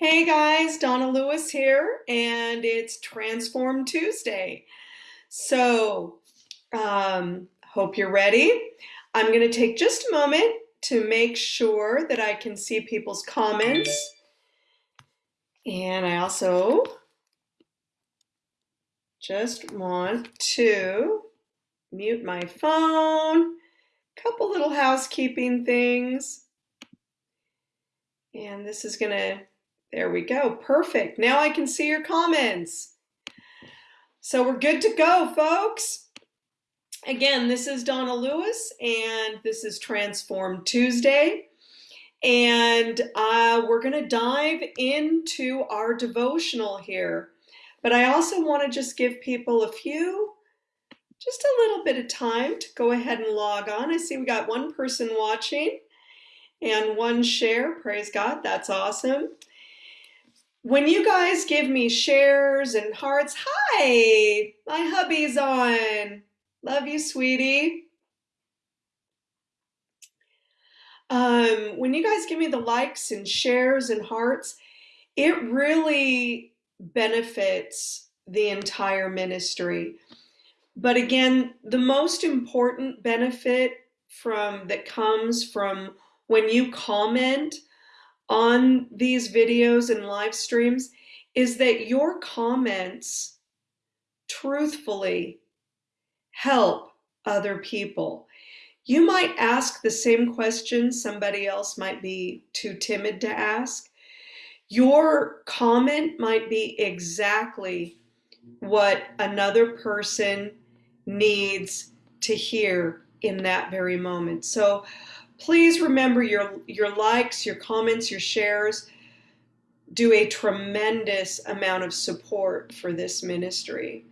Hey guys, Donna Lewis here, and it's Transform Tuesday. So, um, hope you're ready. I'm going to take just a moment to make sure that I can see people's comments. And I also just want to mute my phone, A couple little housekeeping things. And this is going to there we go. Perfect. Now I can see your comments. So we're good to go, folks. Again, this is Donna Lewis, and this is Transform Tuesday. And uh, we're going to dive into our devotional here. But I also want to just give people a few, just a little bit of time to go ahead and log on. I see we got one person watching and one share. Praise God. That's awesome when you guys give me shares and hearts, hi, my hubby's on. Love you, sweetie. Um, when you guys give me the likes and shares and hearts, it really benefits the entire ministry. But again, the most important benefit from that comes from when you comment on these videos and live streams is that your comments truthfully help other people. You might ask the same question somebody else might be too timid to ask. Your comment might be exactly what another person needs to hear in that very moment. So Please remember your, your likes, your comments, your shares do a tremendous amount of support for this ministry.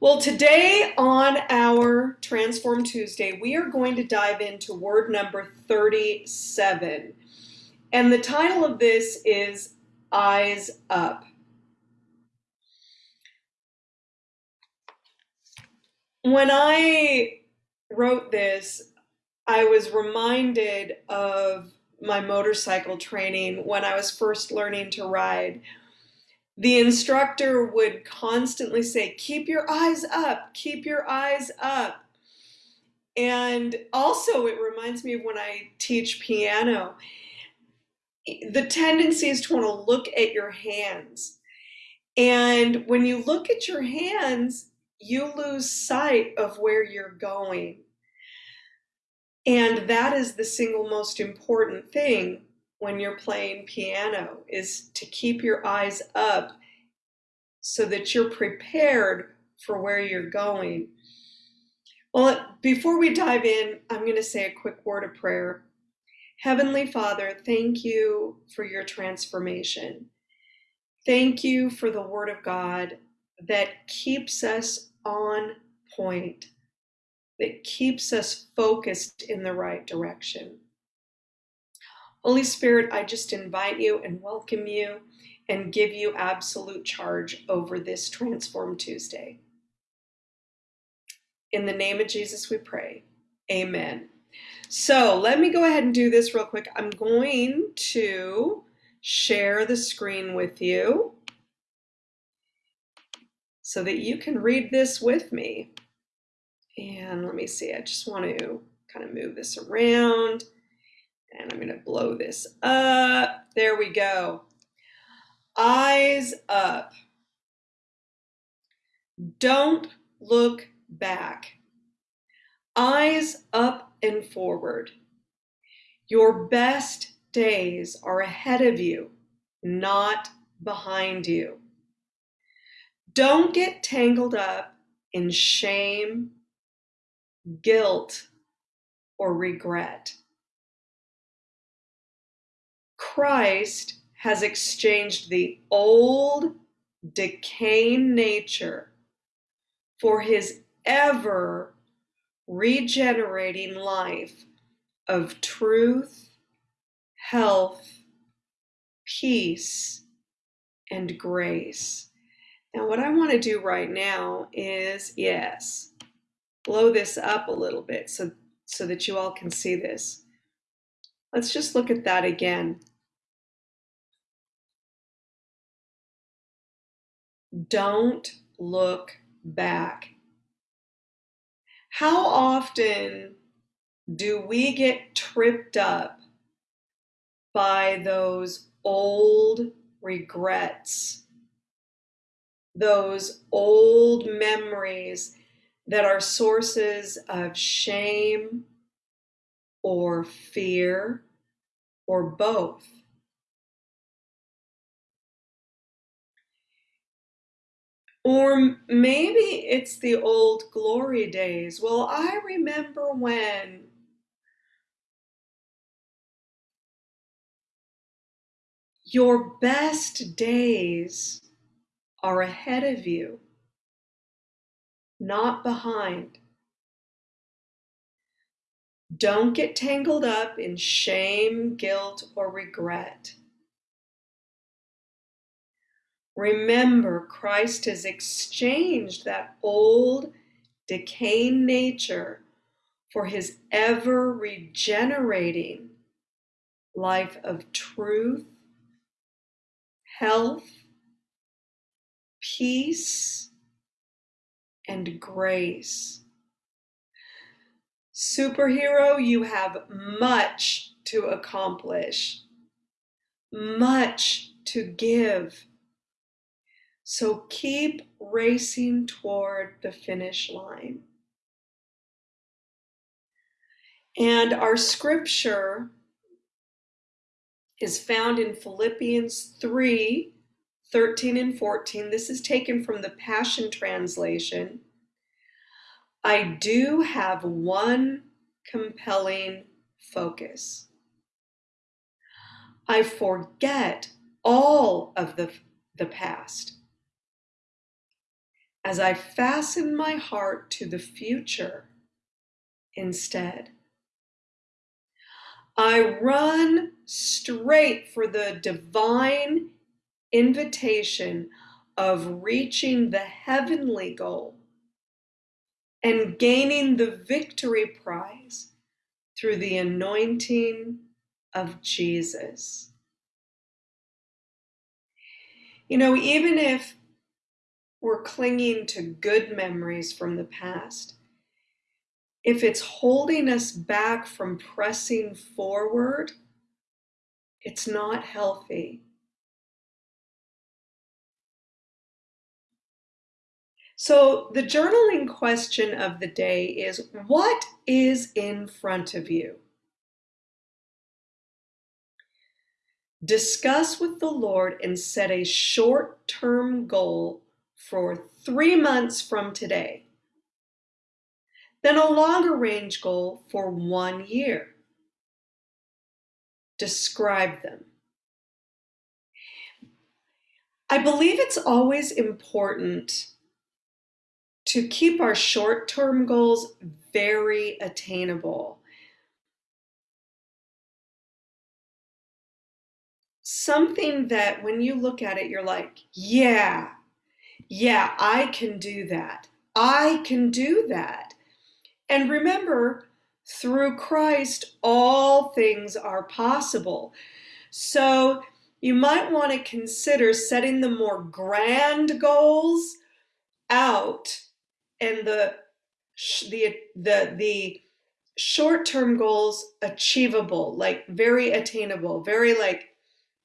Well, today on our Transform Tuesday, we are going to dive into word number 37. And the title of this is Eyes Up. When I wrote this, I was reminded of my motorcycle training when I was first learning to ride. The instructor would constantly say, Keep your eyes up, keep your eyes up. And also, it reminds me of when I teach piano. The tendency is to want to look at your hands. And when you look at your hands, you lose sight of where you're going. And that is the single most important thing when you're playing piano is to keep your eyes up so that you're prepared for where you're going. Well, before we dive in, I'm going to say a quick word of prayer. Heavenly Father, thank you for your transformation. Thank you for the Word of God that keeps us on point that keeps us focused in the right direction. Holy Spirit, I just invite you and welcome you and give you absolute charge over this Transform Tuesday. In the name of Jesus, we pray. Amen. So let me go ahead and do this real quick. I'm going to share the screen with you so that you can read this with me. And let me see, I just want to kind of move this around and I'm going to blow this up. There we go. Eyes up. Don't look back. Eyes up and forward. Your best days are ahead of you, not behind you. Don't get tangled up in shame guilt, or regret. Christ has exchanged the old decaying nature for his ever regenerating life of truth, health, peace, and grace. Now, what I want to do right now is yes, blow this up a little bit so, so that you all can see this. Let's just look at that again. Don't look back. How often do we get tripped up by those old regrets, those old memories that are sources of shame or fear or both? Or maybe it's the old glory days. Well, I remember when. Your best days are ahead of you, not behind. Don't get tangled up in shame, guilt, or regret. Remember, Christ has exchanged that old, decaying nature for his ever regenerating life of truth, health, peace, and grace. Superhero, you have much to accomplish, much to give so keep racing toward the finish line. And our scripture is found in Philippians 3 13 and 14. This is taken from the Passion Translation. I do have one compelling focus. I forget all of the, the past as I fasten my heart to the future instead. I run straight for the divine invitation of reaching the heavenly goal and gaining the victory prize through the anointing of Jesus. You know, even if we're clinging to good memories from the past, if it's holding us back from pressing forward, it's not healthy. So, the journaling question of the day is What is in front of you? Discuss with the Lord and set a short term goal for three months from today. Then a longer range goal for one year. Describe them. I believe it's always important to keep our short term goals very attainable. Something that when you look at it, you're like, yeah, yeah, I can do that. I can do that. And remember, through Christ, all things are possible. So you might want to consider setting the more grand goals out and the the the the short-term goals achievable like very attainable very like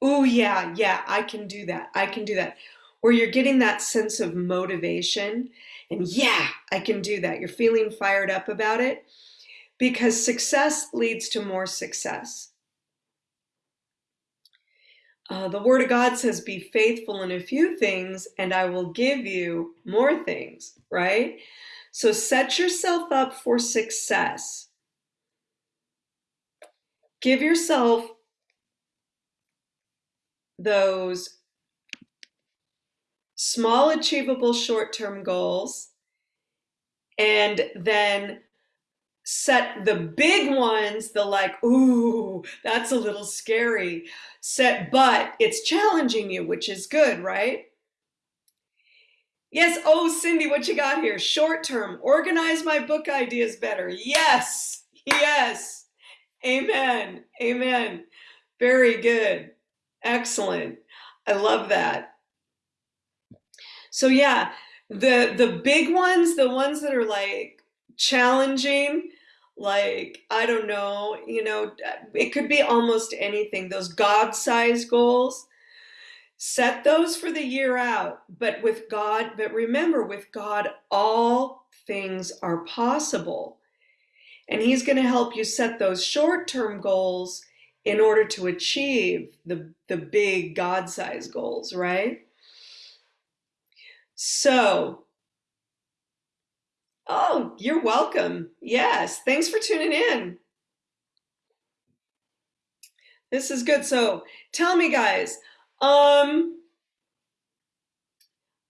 oh yeah yeah i can do that i can do that where you're getting that sense of motivation and yeah, I can do that. You're feeling fired up about it because success leads to more success. Uh, the Word of God says, Be faithful in a few things, and I will give you more things, right? So set yourself up for success. Give yourself those small, achievable short term goals, and then set the big ones, the like, ooh, that's a little scary. Set, but it's challenging you, which is good, right? Yes. Oh, Cindy, what you got here? Short term, organize my book ideas better. Yes. Yes. Amen. Amen. Very good. Excellent. I love that. So yeah, the the big ones, the ones that are like challenging, like I don't know, you know, it could be almost anything. Those God-sized goals, set those for the year out. But with God, but remember, with God, all things are possible. And He's going to help you set those short-term goals in order to achieve the, the big God-sized goals, right? So, oh, you're welcome. Yes, thanks for tuning in. This is good. So, tell me, guys. Um,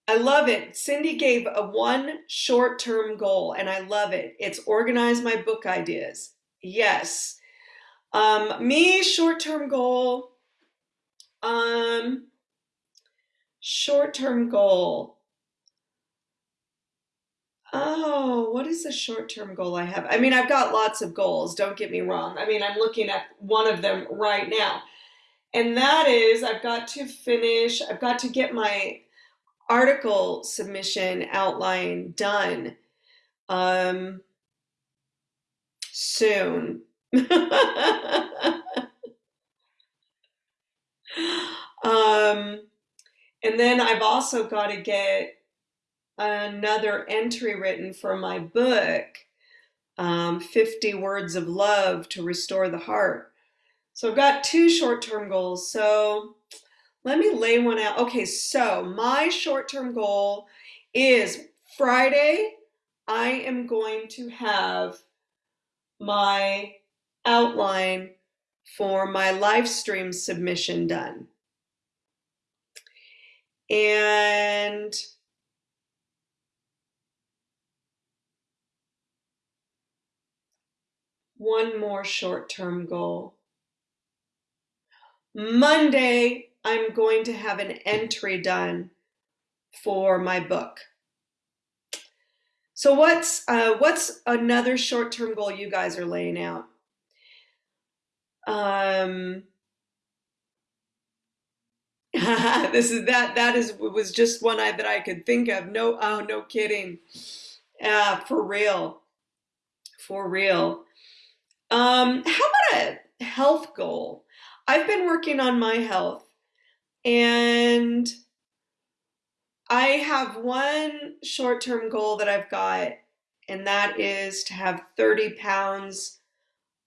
I love it. Cindy gave a one short-term goal, and I love it. It's organize my book ideas. Yes. Um, me, short-term goal. Um, short-term goal. Oh, what is the short-term goal I have? I mean, I've got lots of goals, don't get me wrong. I mean, I'm looking at one of them right now. And that is I've got to finish, I've got to get my article submission outline done um, soon. um, and then I've also got to get another entry written for my book, um, 50 Words of Love to Restore the Heart. So I've got two short-term goals. So let me lay one out. Okay, so my short-term goal is Friday, I am going to have my outline for my live stream submission done. And one more short-term goal. Monday, I'm going to have an entry done for my book. So what's uh, what's another short-term goal you guys are laying out? Um, this is that that is was just one I, that I could think of. No, oh, no kidding. Uh, for real, for real. Um, how about a health goal? I've been working on my health and I have one short-term goal that I've got, and that is to have 30 pounds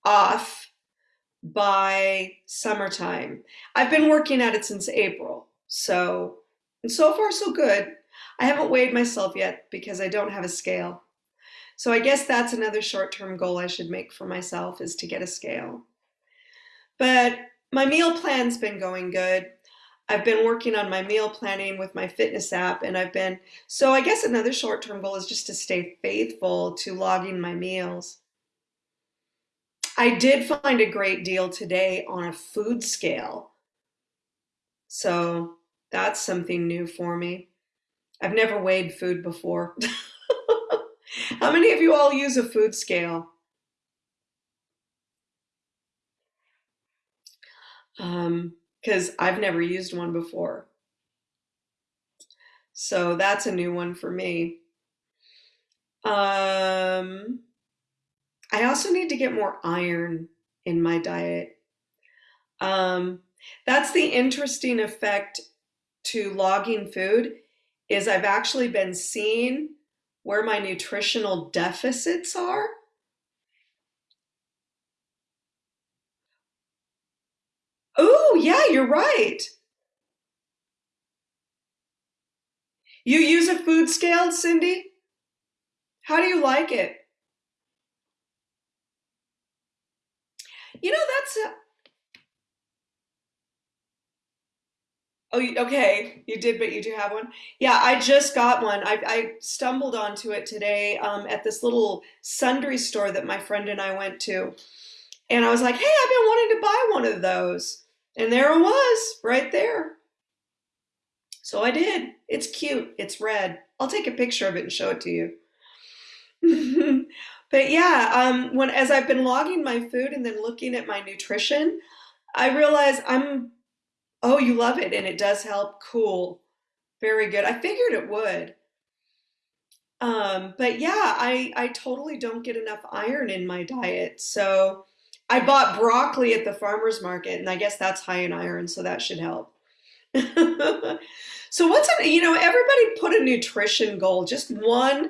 off by summertime. I've been working at it since April, so and so far so good. I haven't weighed myself yet because I don't have a scale. So I guess that's another short-term goal I should make for myself is to get a scale. But my meal plan's been going good. I've been working on my meal planning with my fitness app and I've been, so I guess another short-term goal is just to stay faithful to logging my meals. I did find a great deal today on a food scale. So that's something new for me. I've never weighed food before. How many of you all use a food scale? Um, because I've never used one before. So that's a new one for me. Um, I also need to get more iron in my diet. Um, that's the interesting effect to logging food is I've actually been seeing where my nutritional deficits are. Oh, yeah, you're right. You use a food scale, Cindy? How do you like it? You know, that's a, Oh, okay. You did, but you do have one. Yeah, I just got one. I, I stumbled onto it today um, at this little sundry store that my friend and I went to. And I was like, hey, I've been wanting to buy one of those. And there it was, right there. So I did. It's cute. It's red. I'll take a picture of it and show it to you. but yeah, um, when as I've been logging my food and then looking at my nutrition, I realize I'm Oh, you love it, and it does help cool. Very good. I figured it would. Um, but yeah, I, I totally don't get enough iron in my diet. So I bought broccoli at the farmer's market, and I guess that's high in iron, so that should help. so what's a, you know, everybody put a nutrition goal, just one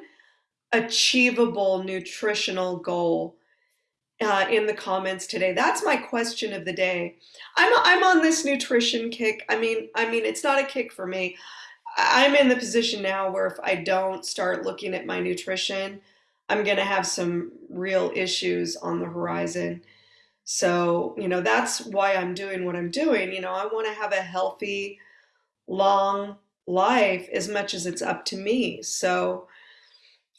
achievable nutritional goal uh, in the comments today. That's my question of the day. I'm I'm on this nutrition kick. I mean, I mean, it's not a kick for me. I'm in the position now where if I don't start looking at my nutrition, I'm going to have some real issues on the horizon. So, you know, that's why I'm doing what I'm doing. You know, I want to have a healthy, long life as much as it's up to me. So,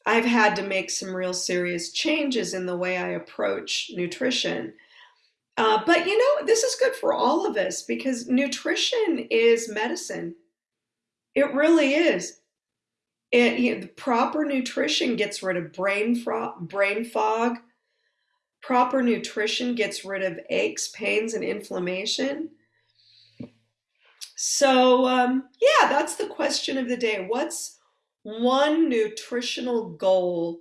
I've had to make some real serious changes in the way I approach nutrition. Uh, but you know, this is good for all of us because nutrition is medicine. It really is. It, you know, proper nutrition gets rid of brain, fro- brain fog. Proper nutrition gets rid of aches, pains, and inflammation. So, um, yeah, that's the question of the day. What's one nutritional goal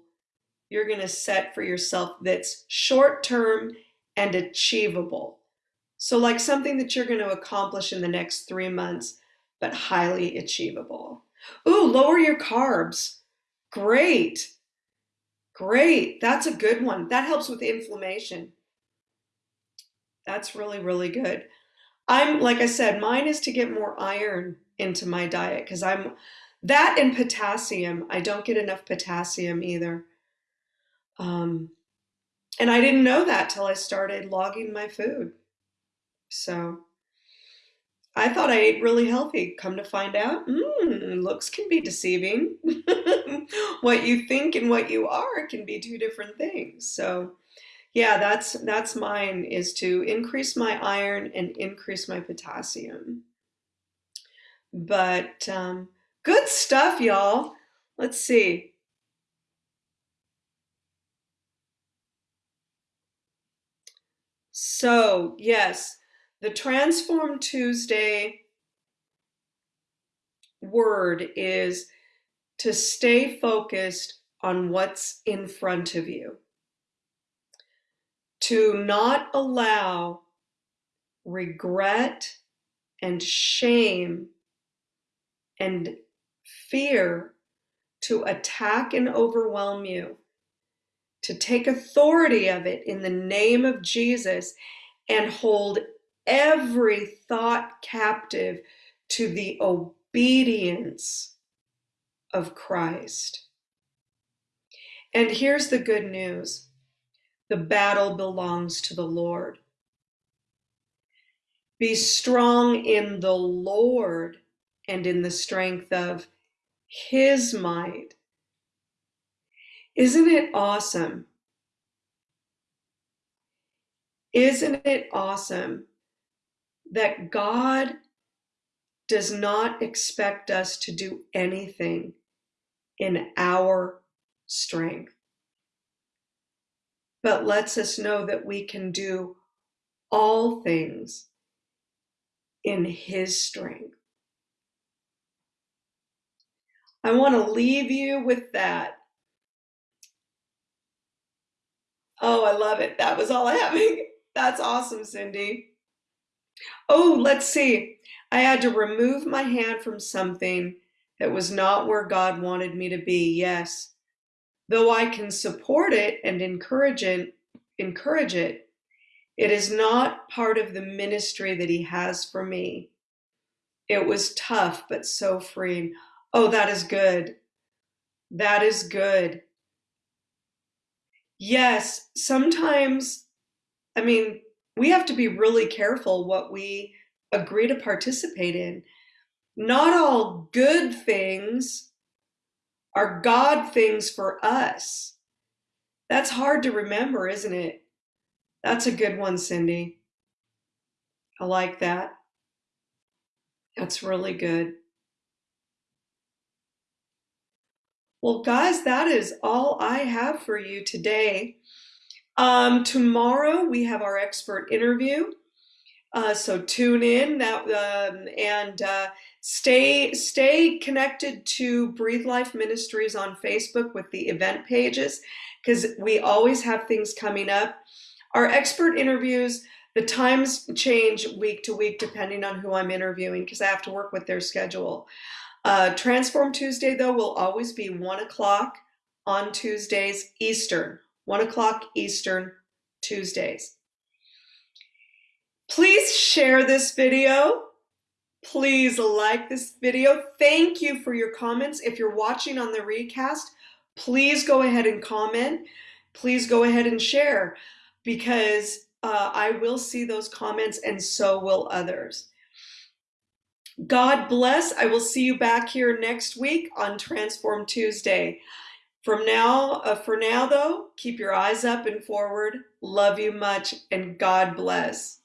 you're going to set for yourself that's short term and achievable? So, like something that you're going to accomplish in the next three months but highly achievable. Ooh, lower your carbs. Great. Great. That's a good one. That helps with inflammation. That's really, really good. I'm, like I said, mine is to get more iron into my diet because I'm that and potassium. I don't get enough potassium either. Um, and I didn't know that till I started logging my food. So I thought I ate really healthy. Come to find out, mm, looks can be deceiving. what you think and what you are can be two different things. So, yeah, that's that's mine is to increase my iron and increase my potassium. But um, good stuff, y'all. Let's see. So, yes, the Transform Tuesday word is to stay focused on what's in front of you, to not allow regret and shame and fear to attack and overwhelm you, to take authority of it in the name of Jesus and hold every thought captive to the obedience of Christ. And here's the good news the battle belongs to the Lord. Be strong in the Lord and in the strength of his might. Isn't it awesome? Isn't it awesome that God does not expect us to do anything in our strength, but lets us know that we can do all things in His strength. I want to leave you with that. Oh, I love it. That was all I have. That's awesome, Cindy. Oh, let's see. I had to remove my hand from something that was not where God wanted me to be. Yes. Though I can support it and encourage it, encourage it, it is not part of the ministry that he has for me. It was tough, but so freeing. Oh, that is good. That is good. Yes, sometimes, I mean, we have to be really careful what we agree to participate in. Not all good things are God things for us. That's hard to remember, isn't it? That's a good one, Cindy. I like that. That's really good. Well, guys, that is all I have for you today. Um, tomorrow we have our expert interview. Uh, so tune in that um, and uh, stay stay connected to Breathe Life Ministries on Facebook with the event pages because we always have things coming up. Our expert interviews, the times change week to week depending on who I'm interviewing because I have to work with their schedule. Uh, Transform Tuesday though will always be one o'clock on Tuesdays Eastern, one o'clock Eastern Tuesdays. Please share this video. Please like this video. Thank you for your comments. If you're watching on the recast, please go ahead and comment. Please go ahead and share because uh, I will see those comments and so will others. God bless. I will see you back here next week on Transform Tuesday. From now, uh, for now though, keep your eyes up and forward. Love you much and God bless.